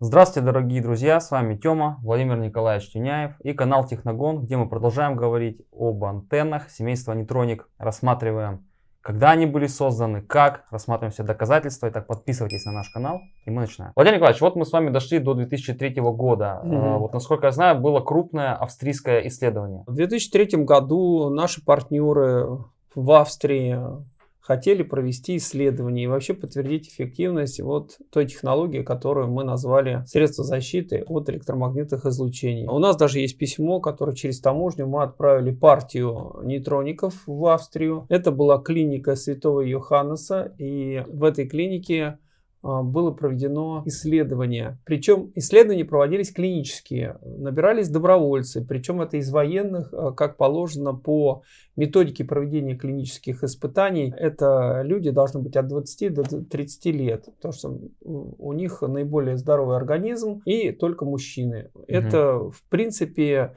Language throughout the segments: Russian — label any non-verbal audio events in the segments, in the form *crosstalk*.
Здравствуйте, дорогие друзья, с вами Тёма, Владимир Николаевич Тюняев и канал Техногон, где мы продолжаем говорить об антеннах семейства Нейтроник. Рассматриваем, когда они были созданы, как, рассматриваем все доказательства. Итак, подписывайтесь на наш канал и мы начинаем. Владимир Николаевич, вот мы с вами дошли до 2003 года. Угу. Вот, насколько я знаю, было крупное австрийское исследование. В 2003 году наши партнеры в Австрии хотели провести исследование и вообще подтвердить эффективность вот той технологии, которую мы назвали средство защиты от электромагнитных излучений. У нас даже есть письмо, которое через таможню мы отправили партию нейтроников в Австрию. Это была клиника Святого Йоханнеса, и в этой клинике было проведено исследование. Причем исследования проводились клинические, набирались добровольцы, причем это из военных, а, как положено по методике проведения клинических испытаний. Это люди должны быть от 20 до 30 лет, потому что у них наиболее здоровый организм и только мужчины. Угу. Это в принципе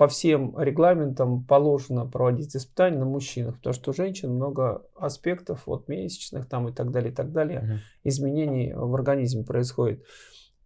по всем регламентам положено проводить испытания на мужчинах, потому что у женщин много аспектов, вот месячных там и так далее, и так далее, угу. изменений в организме происходит.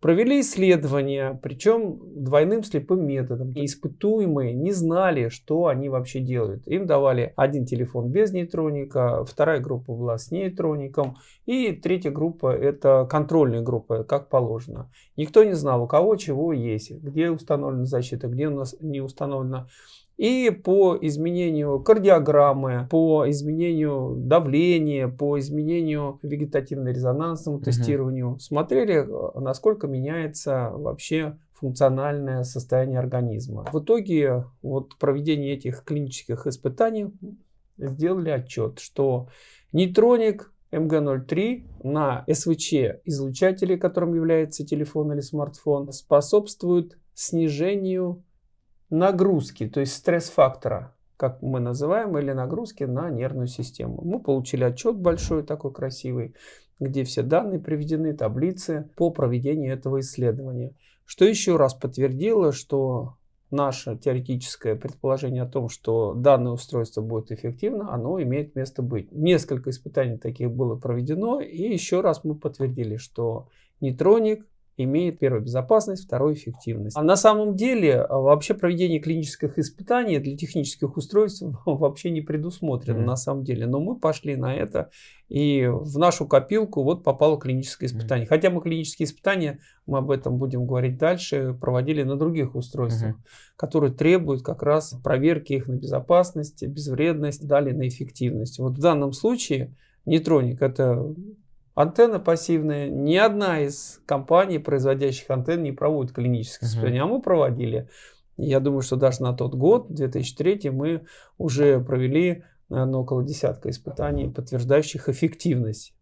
Провели исследования, причем двойным слепым методом. И испытуемые не знали, что они вообще делают. Им давали один телефон без нейтроника, вторая группа была с нейтроником, и третья группа это контрольная группа, как положено. Никто не знал, у кого чего есть, где установлена защита, где у нас не установлена и по изменению кардиограммы, по изменению давления, по изменению вегетативно-резонансному угу. тестированию смотрели, насколько меняется вообще функциональное состояние организма. В итоге вот проведение этих клинических испытаний сделали отчет, что нейтроник МГ-03 на СВЧ излучателе, которым является телефон или смартфон, способствует снижению нагрузки, то есть стресс-фактора, как мы называем, или нагрузки на нервную систему. Мы получили отчет большой, такой красивый, где все данные приведены, таблицы по проведению этого исследования. Что еще раз подтвердило, что наше теоретическое предположение о том, что данное устройство будет эффективно, оно имеет место быть. Несколько испытаний таких было проведено, и еще раз мы подтвердили, что нейтроник имеет первую безопасность, вторую эффективность. А на самом деле а, вообще проведение клинических испытаний для технических устройств *laughs* вообще не предусмотрено mm. на самом деле. Но мы пошли на это и в нашу копилку вот попало клиническое испытание. Mm. Хотя мы клинические испытания, мы об этом будем говорить дальше, проводили на других устройствах, mm -hmm. которые требуют как раз проверки их на безопасность, безвредность, далее на эффективность. Вот в данном случае нейтроник это Антенна пассивная. Ни одна из компаний, производящих антенн, не проводит клинические испытания, uh -huh. а мы проводили. Я думаю, что даже на тот год, 2003, мы уже провели, наверное, около десятка испытаний, подтверждающих эффективность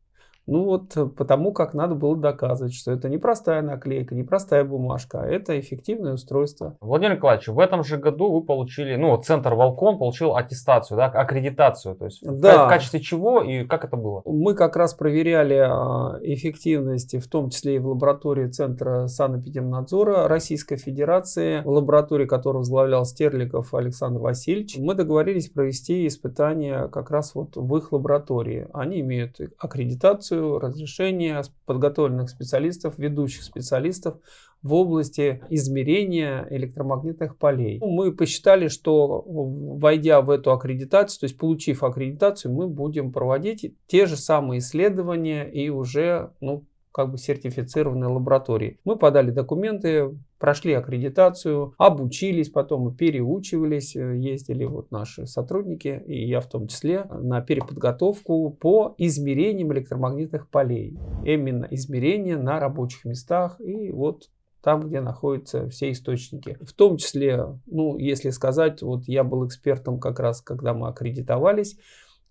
ну вот э, потому как надо было доказывать, что это не простая наклейка, не простая бумажка, а это эффективное устройство. Владимир Николаевич, в этом же году вы получили, ну центр Волкон получил аттестацию, да, аккредитацию, то есть да. в качестве чего и как это было? Мы как раз проверяли а, эффективность, в том числе и в лаборатории Центра санэпидемнадзора Российской Федерации, в лаборатории, которую возглавлял Стерликов Александр Васильевич. Мы договорились провести испытания как раз вот в их лаборатории. Они имеют аккредитацию, лицензию, разрешение подготовленных специалистов, ведущих специалистов в области измерения электромагнитных полей. Ну, мы посчитали, что войдя в эту аккредитацию, то есть получив аккредитацию, мы будем проводить те же самые исследования и уже ну, как бы сертифицированной лаборатории. Мы подали документы, прошли аккредитацию, обучились, потом переучивались, э, ездили вот наши сотрудники, и я в том числе, на переподготовку по измерениям электромагнитных полей. Именно измерения на рабочих местах и вот там, где находятся все источники. В том числе, ну, если сказать, вот я был экспертом как раз, когда мы аккредитовались,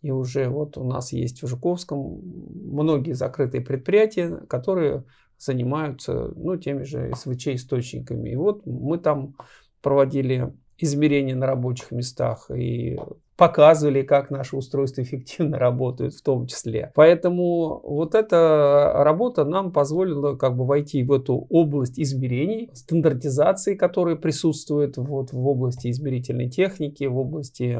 и уже вот у нас есть в Жуковском многие закрытые предприятия, которые занимаются ну, теми же СВЧ-источниками. И вот мы там проводили измерения на рабочих местах и показывали, как наши устройства эффективно работают в том числе. Поэтому вот эта работа нам позволила как бы войти в эту область измерений, стандартизации, которая присутствует вот в области измерительной техники, в области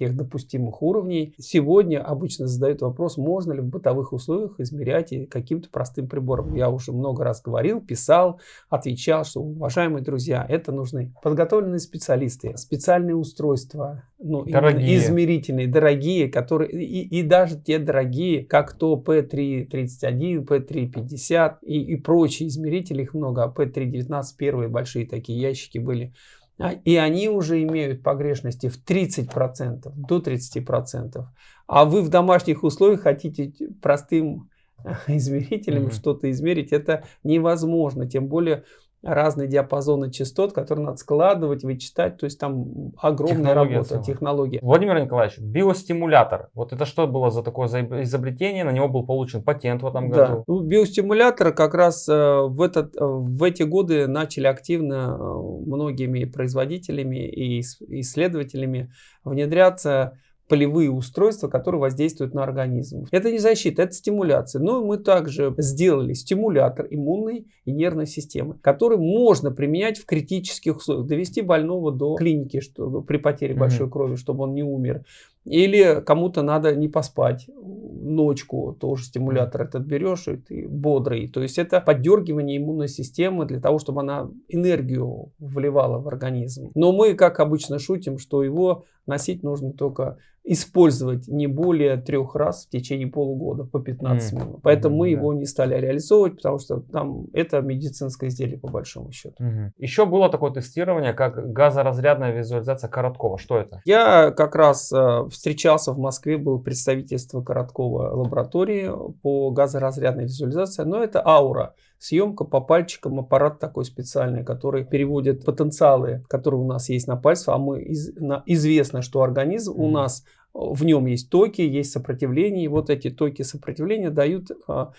тех допустимых уровней. Сегодня обычно задают вопрос, можно ли в бытовых условиях измерять каким-то простым прибором. Я уже много раз говорил, писал, отвечал, что, уважаемые друзья, это нужны подготовленные специалисты, специальные устройства, ну, дорогие. измерительные, дорогие, которые и, и даже те дорогие, как то P331, P350 и, и прочие измерители, их много, а P319 первые большие такие ящики были. А, и они уже имеют погрешности в 30%, до 30%. А вы в домашних условиях хотите простым *laughs* измерителем mm-hmm. что-то измерить, это невозможно. Тем более разные диапазоны частот, которые надо складывать, вычитать. То есть там огромная технология работа, целая. технология. Владимир Николаевич, биостимулятор. Вот это что было за такое изобретение? На него был получен патент в этом году. Да. Ну, биостимулятор как раз э, в, этот, э, в эти годы начали активно э, многими производителями и исследователями внедряться полевые устройства, которые воздействуют на организм. Это не защита, это стимуляция. Но мы также сделали стимулятор иммунной и нервной системы, который можно применять в критических условиях, довести больного до клиники что, при потере большой mm-hmm. крови, чтобы он не умер. Или кому-то надо не поспать ночку, тоже стимулятор этот берешь, и ты бодрый. То есть это поддергивание иммунной системы для того, чтобы она энергию вливала в организм. Но мы, как обычно, шутим, что его носить нужно только использовать не более трех раз в течение полугода по 15 mm. минут. Поэтому mm, мы да. его не стали реализовывать, потому что там это медицинское изделие по большому счету. Mm. Еще было такое тестирование, как газоразрядная визуализация Короткова. Что это? Я как раз э, встречался в Москве, был представительство Короткова лаборатории по газоразрядной визуализации, но это аура. Съемка по пальчикам, аппарат такой специальный, который переводит потенциалы, которые у нас есть на пальцах, а мы из, на, известно, что организм mm. у нас в нем есть токи, есть сопротивление, и вот эти токи сопротивления дают а,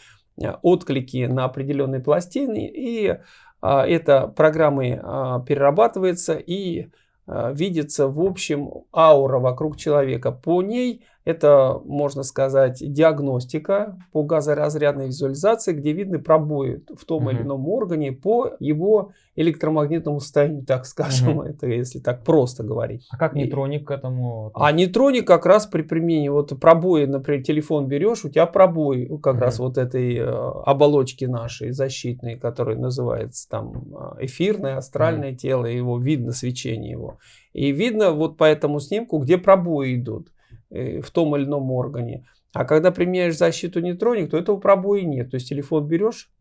отклики на определенные пластины, и а, это программой а, перерабатывается и а, видится в общем аура вокруг человека. По ней это, можно сказать, диагностика по газоразрядной визуализации, где видны пробои в том угу. или ином органе по его электромагнитному состоянию, так скажем, угу. это если так просто говорить. А как нейтроник к этому? А нейтроник как раз при применении, вот пробои, например, телефон берешь, у тебя пробой как угу. раз вот этой э, оболочки нашей защитной, которая называется там э, эфирное, астральное угу. тело, его видно свечение его. И видно вот по этому снимку, где пробои идут. Э, в том или ином органе. А когда применяешь защиту нейтроник, то этого пробоя нет. То есть телефон берешь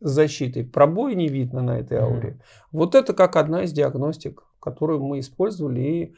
с защитой, пробоя не видно на этой ауре. Mm. Вот это как одна из диагностик, которую мы использовали и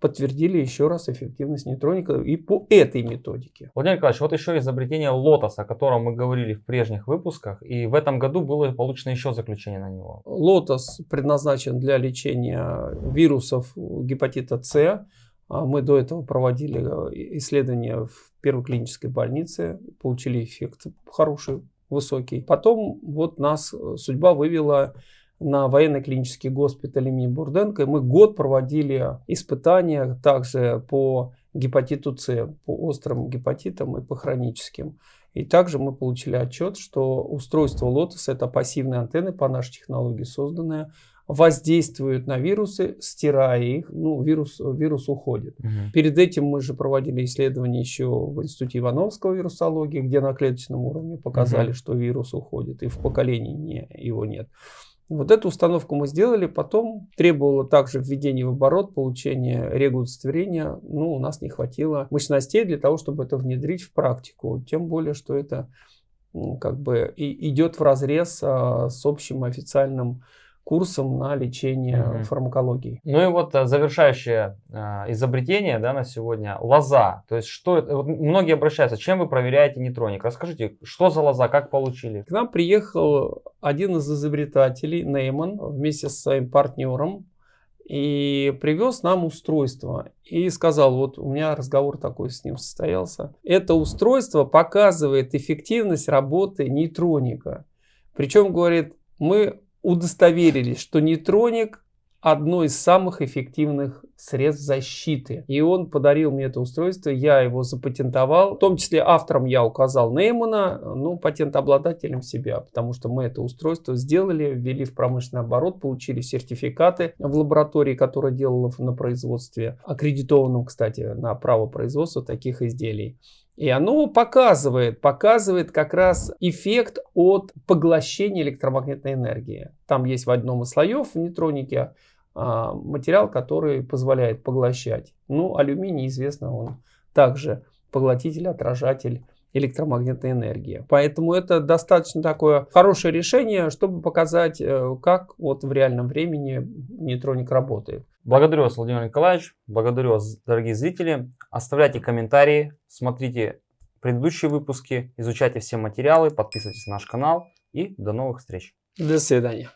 подтвердили еще раз эффективность нейтроника и по этой методике. Владимир Николаевич, вот еще изобретение лотоса, о котором мы говорили в прежних выпусках, и в этом году было получено еще заключение на него. Лотос предназначен для лечения вирусов гепатита С, мы до этого проводили э, исследования в первой клинической больнице, получили эффект хороший, высокий. Потом вот нас э, судьба вывела на военно-клинический госпиталь имени Бурденко. И мы год проводили испытания также по гепатиту С, по острым гепатитам и по хроническим. И также мы получили отчет, что устройство Lotus это пассивные антенны по нашей технологии созданные воздействуют на вирусы, стирая их, ну, вирус, вирус уходит. Угу. Перед этим мы же проводили исследования еще в Институте Ивановского вирусологии, где на клеточном уровне показали, угу. что вирус уходит, и в поколении не, его нет. Вот эту установку мы сделали, потом требовало также введение в оборот, получение регудостоверения. Ну, у нас не хватило мощностей для того, чтобы это внедрить в практику. Тем более, что это как бы и идет в разрез а, с общим официальным курсом на лечение угу. фармакологии. Ну и вот э, завершающее э, изобретение да, на сегодня лоза. То есть что это? Вот многие обращаются, чем вы проверяете нейтроник? Расскажите, что за лоза, как получили? К нам приехал один из изобретателей, Нейман, вместе со своим партнером и привез нам устройство. И сказал, вот у меня разговор такой с ним состоялся. Это устройство показывает эффективность работы нейтроника. Причем, говорит, мы удостоверились, что нейтроник одно из самых эффективных средств защиты. И он подарил мне это устройство, я его запатентовал. В том числе автором я указал Неймана, ну, патентообладателем себя, потому что мы это устройство сделали, ввели в промышленный оборот, получили сертификаты в лаборатории, которая делала на производстве, аккредитованном, кстати, на право производства таких изделий. И оно показывает, показывает как раз эффект от поглощения электромагнитной энергии. Там есть в одном из слоев в нейтронике материал, который позволяет поглощать. Ну, алюминий, известно, он также поглотитель, отражатель электромагнитной энергии. Поэтому это достаточно такое хорошее решение, чтобы показать, э, как вот в реальном времени нейтроник работает. Благодарю вас, Владимир Николаевич. Благодарю вас, дорогие зрители. Оставляйте комментарии, смотрите предыдущие выпуски, изучайте все материалы, подписывайтесь на наш канал и до новых встреч. До свидания.